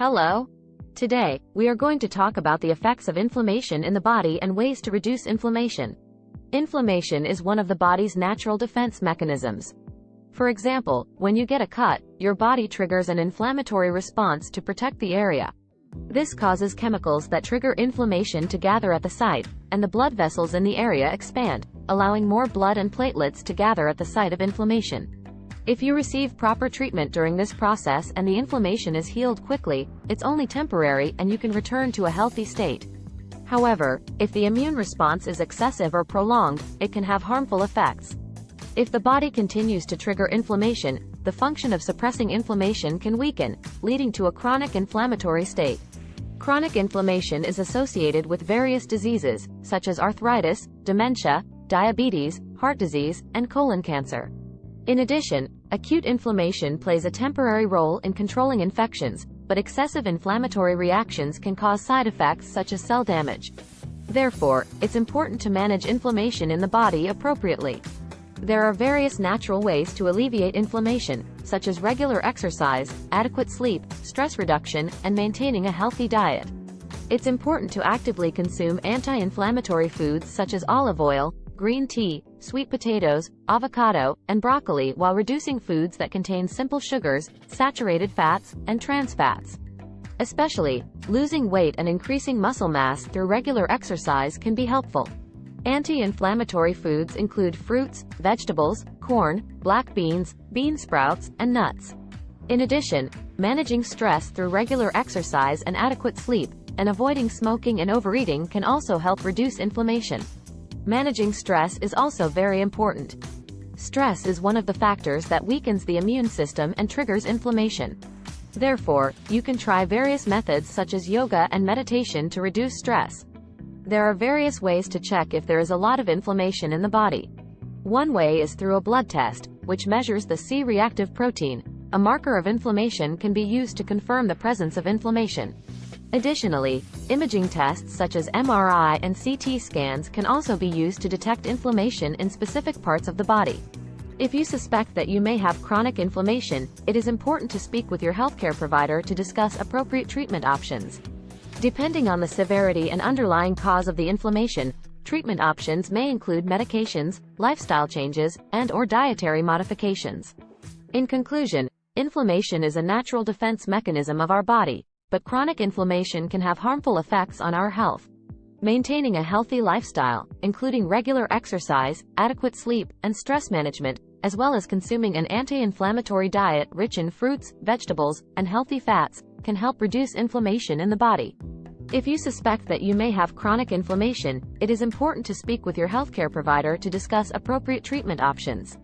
Hello. Today, we are going to talk about the effects of inflammation in the body and ways to reduce inflammation. Inflammation is one of the body's natural defense mechanisms. For example, when you get a cut, your body triggers an inflammatory response to protect the area. This causes chemicals that trigger inflammation to gather at the site, and the blood vessels in the area expand, allowing more blood and platelets to gather at the site of inflammation. If you receive proper treatment during this process and the inflammation is healed quickly, it's only temporary and you can return to a healthy state. However, if the immune response is excessive or prolonged, it can have harmful effects. If the body continues to trigger inflammation, the function of suppressing inflammation can weaken, leading to a chronic inflammatory state. Chronic inflammation is associated with various diseases, such as arthritis, dementia, diabetes, heart disease, and colon cancer. In addition, acute inflammation plays a temporary role in controlling infections, but excessive inflammatory reactions can cause side effects such as cell damage. Therefore, it's important to manage inflammation in the body appropriately. There are various natural ways to alleviate inflammation, such as regular exercise, adequate sleep, stress reduction, and maintaining a healthy diet. It's important to actively consume anti-inflammatory foods such as olive oil, green tea, sweet potatoes, avocado, and broccoli while reducing foods that contain simple sugars, saturated fats, and trans fats. Especially, losing weight and increasing muscle mass through regular exercise can be helpful. Anti-inflammatory foods include fruits, vegetables, corn, black beans, bean sprouts, and nuts. In addition, managing stress through regular exercise and adequate sleep, and avoiding smoking and overeating can also help reduce inflammation. Managing stress is also very important. Stress is one of the factors that weakens the immune system and triggers inflammation. Therefore, you can try various methods such as yoga and meditation to reduce stress. There are various ways to check if there is a lot of inflammation in the body. One way is through a blood test, which measures the C-reactive protein. A marker of inflammation can be used to confirm the presence of inflammation. Additionally, imaging tests such as MRI and CT scans can also be used to detect inflammation in specific parts of the body. If you suspect that you may have chronic inflammation, it is important to speak with your healthcare provider to discuss appropriate treatment options. Depending on the severity and underlying cause of the inflammation, treatment options may include medications, lifestyle changes, and or dietary modifications. In conclusion, inflammation is a natural defense mechanism of our body, but chronic inflammation can have harmful effects on our health. Maintaining a healthy lifestyle, including regular exercise, adequate sleep, and stress management, as well as consuming an anti-inflammatory diet rich in fruits, vegetables, and healthy fats, can help reduce inflammation in the body. If you suspect that you may have chronic inflammation, it is important to speak with your healthcare provider to discuss appropriate treatment options.